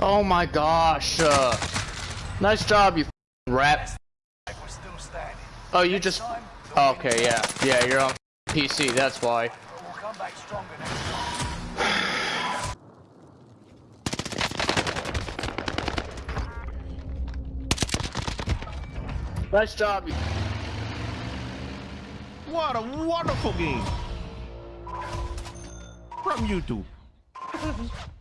Oh my gosh. Uh, nice job, you rat. We're still standing. Oh, you just. Okay, yeah. Yeah, you're on PC, that's why. But we'll come back stronger next time. Nice job, you. What a wonderful game from YouTube.